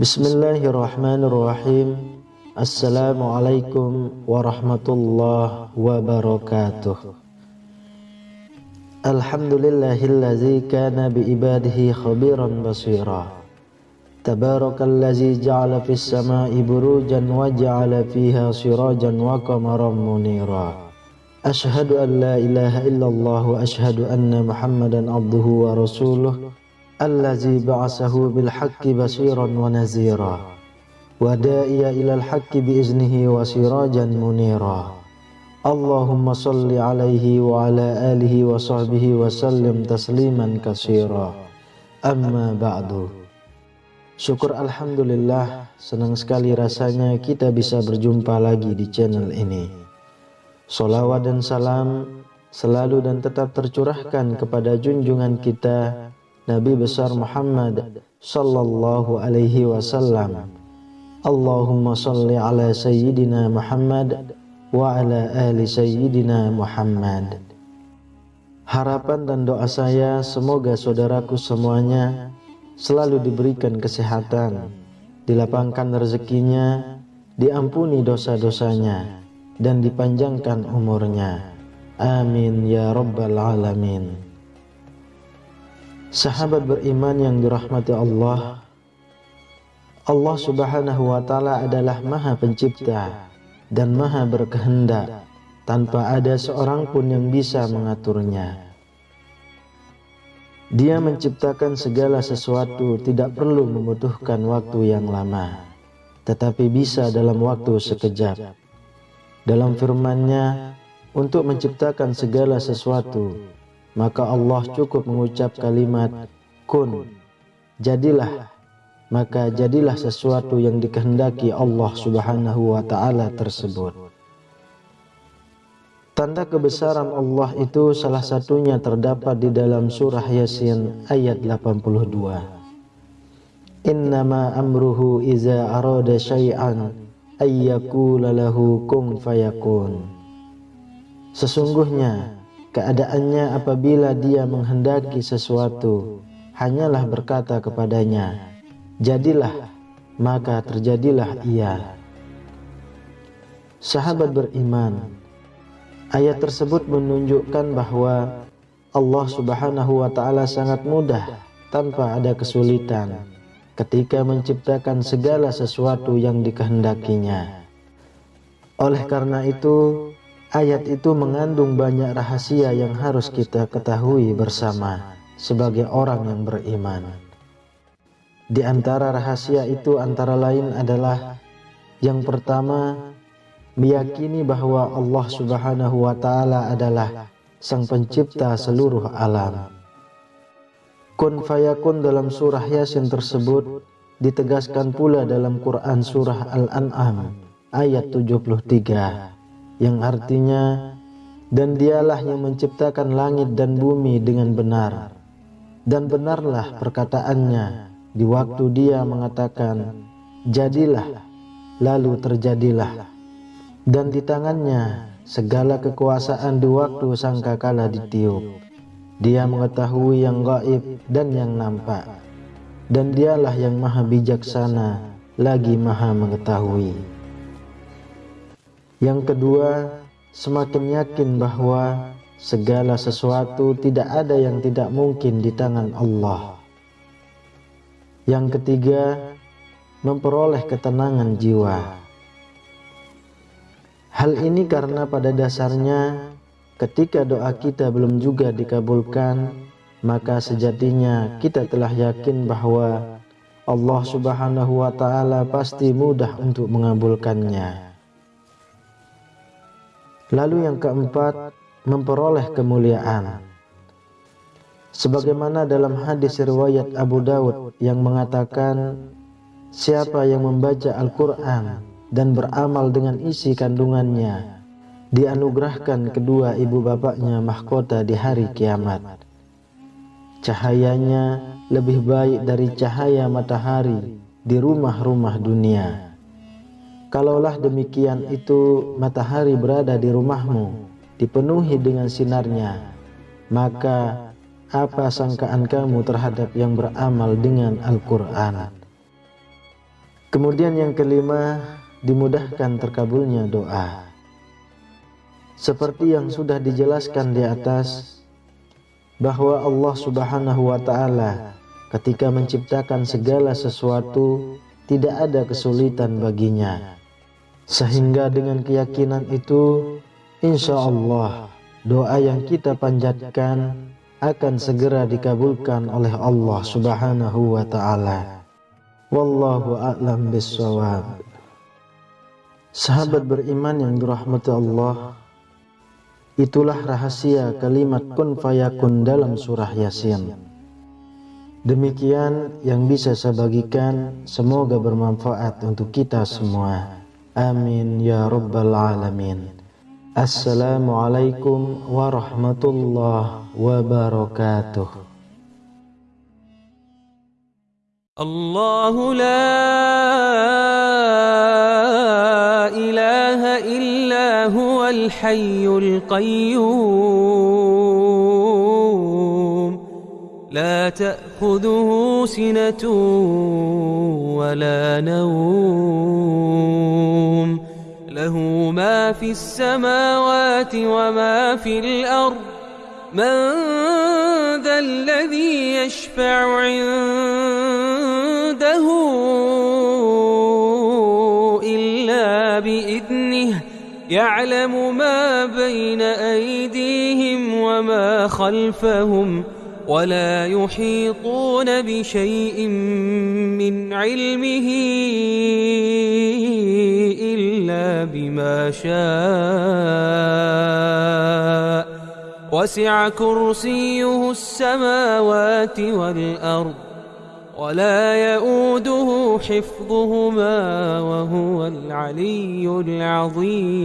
بسم الله الرحمن الرحيم. Assalamualaikum warahmatullahi wabarakatuh Alhamdulillahillazi kana biibadihi khabiran basira Tabarakallazi ja'ala fis sama'i burujan wa ja'ala fiha sirajan wa qamaran munira Ashhadu an la ilaha illallah wa ashhadu anna muhammadan abduhu wa rasuluh Allazi ba'asahu bil haqqi basiran wa nazira wa sirajan munira. Allahumma salli alaihi wa ala alihi wa sahbihi wa sallim tasliman kasira amma ba'du. Syukur Alhamdulillah senang sekali rasanya kita bisa berjumpa lagi di channel ini. Salawat dan salam selalu dan tetap tercurahkan kepada junjungan kita Nabi besar Muhammad sallallahu alaihi wasallam. Allahumma salli ala sayyidina Muhammad wa ala ali sayyidina Muhammad. Harapan dan doa saya semoga saudaraku semuanya selalu diberikan kesehatan, dilapangkan rezekinya, diampuni dosa-dosanya dan dipanjangkan umurnya. Amin ya rabbal alamin. Sahabat beriman yang dirahmati Allah Allah subhanahu wa ta'ala adalah maha pencipta dan maha berkehendak. Tanpa ada seorang pun yang bisa mengaturnya. Dia menciptakan segala sesuatu tidak perlu membutuhkan waktu yang lama tetapi bisa dalam waktu sekejap. Dalam firman-Nya untuk menciptakan segala sesuatu maka Allah cukup mengucap kalimat kun jadilah maka jadilah sesuatu yang dikehendaki Allah Subhanahu wa taala tersebut. Tanda kebesaran Allah itu salah satunya terdapat di dalam surah Yasin ayat 82 Innama amruhu iza arada syai'an ayyakula lahu kun fayakun. Sesungguhnya Keadaannya apabila dia menghendaki sesuatu hanyalah berkata kepadanya jadilah maka terjadilah ia Sahabat beriman ayat tersebut menunjukkan bahwa Allah Subhanahu wa taala sangat mudah tanpa ada kesulitan ketika menciptakan segala sesuatu yang dikehendakinya oleh karena itu Ayat itu mengandung banyak rahasia yang harus kita ketahui bersama sebagai orang yang beriman. Di antara rahasia itu antara lain adalah yang pertama meyakini bahwa Allah Subhanahu wa taala adalah sang pencipta seluruh alam. Kun fayakun dalam surah Yasin tersebut ditegaskan pula dalam Quran surah Al-An'am ayat 73 yang artinya dan dialah yang menciptakan langit dan bumi dengan benar dan benarlah perkataannya di waktu dia mengatakan jadilah lalu terjadilah. Dan di tangannya segala kekuasaan di waktu sangkakala ditiup. Dia mengetahui yang gaib dan yang nampak. Dan dialah yang maha bijaksana lagi maha mengetahui. Yang kedua, semakin yakin bahwa segala sesuatu tidak ada yang tidak mungkin di tangan Allah. Yang ketiga, memperoleh ketenangan jiwa. Hal ini karena pada dasarnya ketika doa kita belum juga dikabulkan, maka sejatinya kita telah yakin bahwa Allah Subhanahu wa taala pasti mudah untuk mengabulkannya. Lalu yang keempat, memperoleh kemuliaan. Sebagaimana dalam hadis riwayat Abu Dawud yang mengatakan, siapa yang membaca Al-Quran dan beramal dengan isi kandungannya, dianugerahkan kedua ibu bapaknya mahkota di hari kiamat. Cahayanya lebih baik dari cahaya matahari di rumah-rumah dunia. Kalaulah demikian itu matahari berada di rumahmu, dipenuhi dengan sinarnya, maka apa sangkaan kamu terhadap yang beramal dengan Al-Quran? Kemudian yang kelima, dimudahkan terkabulnya doa. Seperti yang sudah dijelaskan di atas bahwa Allah Subhanahu wa taala ketika menciptakan segala sesuatu tidak ada kesulitan baginya. Sehingga dengan keyakinan itu insya Allah doa yang kita panjatkan akan segera dikabulkan oleh Allah Subhanahu wa taala. Wallahu a'lam bissawab. Sahabat beriman yang dirahmati Allah, Itulah rahasia kalimat kun fayakun dalam surah Yasin. Demikian yang bisa saya bagikan, semoga bermanfaat untuk kita semua. Amin ya rabbal alamin. Assalamualaikum warahmatullahi wabarakatuh. الله لا إله إلا هو الحي القيوم لا تأخذه سنة ولا نوم في السماوات وما في الأرض. من ذا الذي يشفع عنده إلا بإذنه يعلم ما بين أيديهم وما خلفهم ولا يحيطون بشيء من علمه. بما شاء وسع كرسيه السماوات والأرض ولا يؤوده حفظهما وهو العلي العظيم.